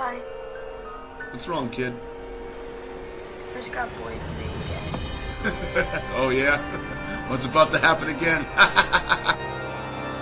Hi. What's wrong, kid? I just got bullied again. oh, yeah? What's about to happen again?